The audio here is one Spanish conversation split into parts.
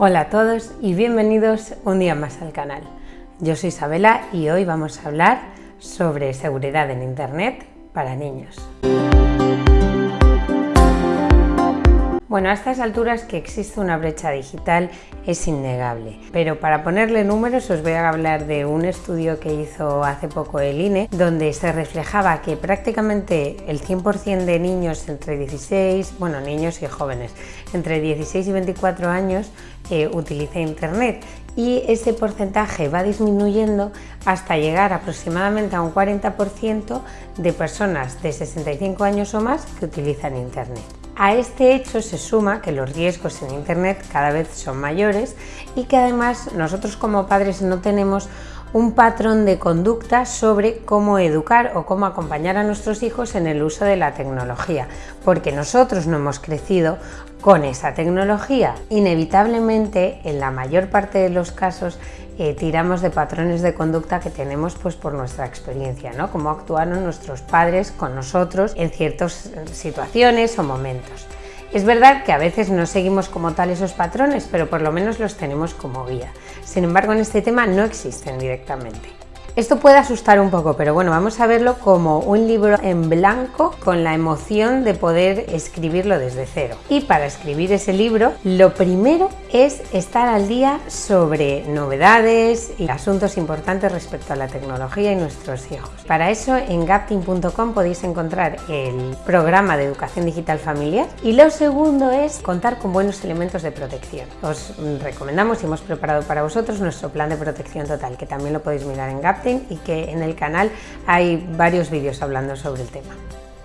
Hola a todos y bienvenidos un día más al canal. Yo soy Isabela y hoy vamos a hablar sobre seguridad en Internet para niños. Bueno, a estas alturas que existe una brecha digital es innegable, pero para ponerle números os voy a hablar de un estudio que hizo hace poco el INE, donde se reflejaba que prácticamente el 100% de niños entre 16, bueno, niños y jóvenes, entre 16 y 24 años eh, utiliza Internet y ese porcentaje va disminuyendo hasta llegar aproximadamente a un 40% de personas de 65 años o más que utilizan Internet. A este hecho se suma que los riesgos en Internet cada vez son mayores y que además nosotros como padres no tenemos un patrón de conducta sobre cómo educar o cómo acompañar a nuestros hijos en el uso de la tecnología, porque nosotros no hemos crecido con esa tecnología. Inevitablemente, en la mayor parte de los casos, eh, tiramos de patrones de conducta que tenemos pues, por nuestra experiencia, ¿no? cómo actuaron nuestros padres con nosotros en ciertas situaciones o momentos. Es verdad que a veces no seguimos como tal esos patrones, pero por lo menos los tenemos como guía. Sin embargo, en este tema no existen directamente. Esto puede asustar un poco, pero bueno, vamos a verlo como un libro en blanco con la emoción de poder escribirlo desde cero. Y para escribir ese libro, lo primero es estar al día sobre novedades y asuntos importantes respecto a la tecnología y nuestros hijos. Para eso en gapting.com podéis encontrar el programa de educación digital familiar y lo segundo es contar con buenos elementos de protección. Os recomendamos y hemos preparado para vosotros nuestro plan de protección total, que también lo podéis mirar en Y que en el canal hay varios vídeos hablando sobre el tema.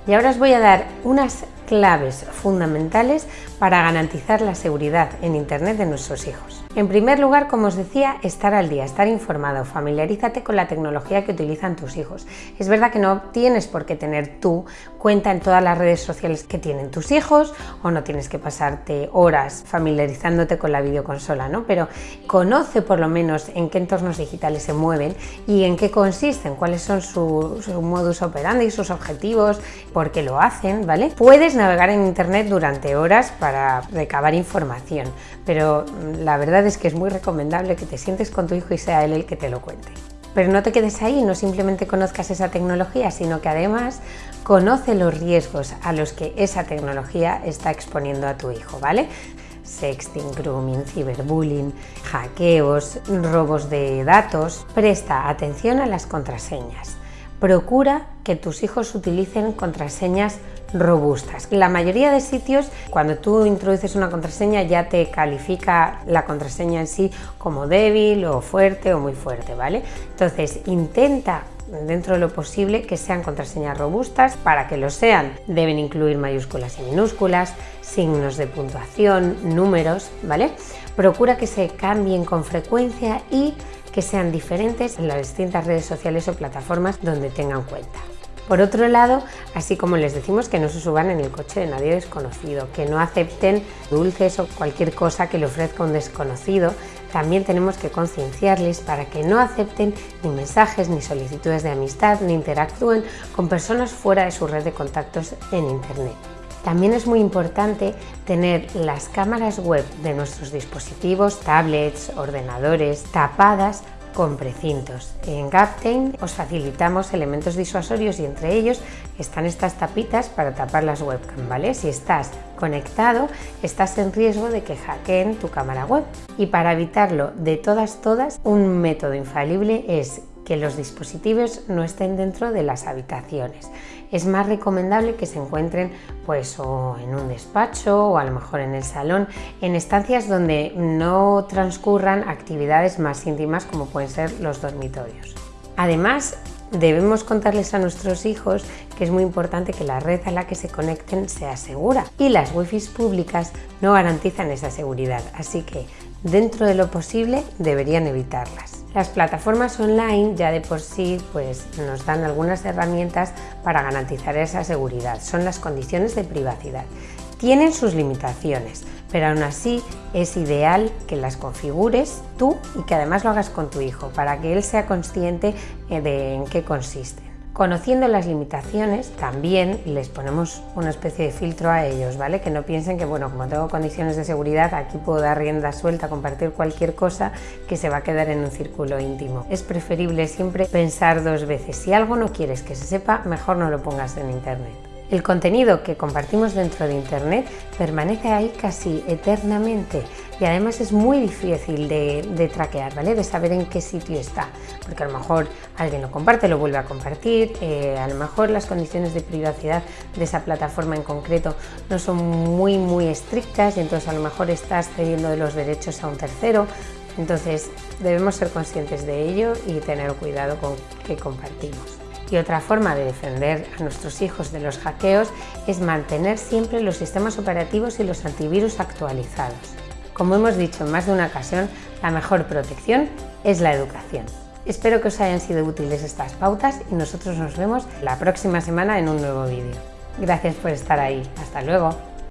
Y ahora os voy a dar unas claves fundamentales para garantizar la seguridad en Internet de nuestros hijos. En primer lugar, como os decía, estar al día, estar informado, familiarízate con la tecnología que utilizan tus hijos. Es verdad que no tienes por qué tener tú cuenta en todas las redes sociales que tienen tus hijos o no tienes que pasarte horas familiarizándote con la videoconsola, ¿no? Pero conoce por lo menos en qué entornos digitales se mueven y en qué consisten, cuáles son su, su modus operandi, sus objetivos, por qué lo hacen, ¿vale? Puedes navegar en internet durante horas para recabar información, pero la verdad es que es muy recomendable que te sientes con tu hijo y sea él el que te lo cuente. Pero no te quedes ahí, no simplemente conozcas esa tecnología, sino que además conoce los riesgos a los que esa tecnología está exponiendo a tu hijo, ¿vale? Sexting, grooming, ciberbullying, hackeos, robos de datos. Presta atención a las contraseñas. Procura que tus hijos utilicen contraseñas robustas. La mayoría de sitios, cuando tú introduces una contraseña, ya te califica la contraseña en sí como débil o fuerte o muy fuerte, ¿vale? Entonces, intenta dentro de lo posible que sean contraseñas robustas. Para que lo sean, deben incluir mayúsculas y minúsculas, signos de puntuación, números, ¿vale? Procura que se cambien con frecuencia y que sean diferentes en las distintas redes sociales o plataformas donde tengan cuenta. Por otro lado, así como les decimos que no se suban en el coche de nadie desconocido, que no acepten dulces o cualquier cosa que le ofrezca un desconocido, también tenemos que concienciarles para que no acepten ni mensajes ni solicitudes de amistad ni interactúen con personas fuera de su red de contactos en Internet. También es muy importante tener las cámaras web de nuestros dispositivos, tablets, ordenadores, tapadas con precintos. En Gaptain os facilitamos elementos disuasorios y entre ellos están estas tapitas para tapar las webcam, ¿vale? Si estás conectado, estás en riesgo de que hackeen tu cámara web. Y para evitarlo de todas, todas, un método infalible es que los dispositivos no estén dentro de las habitaciones. Es más recomendable que se encuentren pues o en un despacho o a lo mejor en el salón, en estancias donde no transcurran actividades más íntimas como pueden ser los dormitorios. Además, debemos contarles a nuestros hijos que es muy importante que la red a la que se conecten sea segura y las wifi públicas no garantizan esa seguridad, así que dentro de lo posible deberían evitarlas. Las plataformas online ya de por sí pues, nos dan algunas herramientas para garantizar esa seguridad, son las condiciones de privacidad. Tienen sus limitaciones, pero aún así es ideal que las configures tú y que además lo hagas con tu hijo para que él sea consciente eh, de en qué consisten. Conociendo las limitaciones, también les ponemos una especie de filtro a ellos, ¿vale? Que no piensen que, bueno, como tengo condiciones de seguridad, aquí puedo dar rienda suelta, compartir cualquier cosa que se va a quedar en un círculo íntimo. Es preferible siempre pensar dos veces. Si algo no quieres que se sepa, mejor no lo pongas en internet. El contenido que compartimos dentro de Internet permanece ahí casi eternamente y además es muy difícil de, traquear, ¿vale? de saber en qué sitio está, porque a lo mejor alguien lo comparte, lo vuelve a compartir, eh, a lo mejor las condiciones de privacidad de esa plataforma en concreto no son muy muy estrictas y entonces a lo mejor estás cediendo de los derechos a un tercero, entonces debemos ser conscientes de ello y tener cuidado con qué compartimos. Y otra forma de defender a nuestros hijos de los hackeos es mantener siempre los sistemas operativos y los antivirus actualizados. Como hemos dicho en más de una ocasión, la mejor protección es la educación. Espero que os hayan sido útiles estas pautas y nosotros nos vemos la próxima semana en un nuevo vídeo. Gracias por estar ahí. Hasta luego.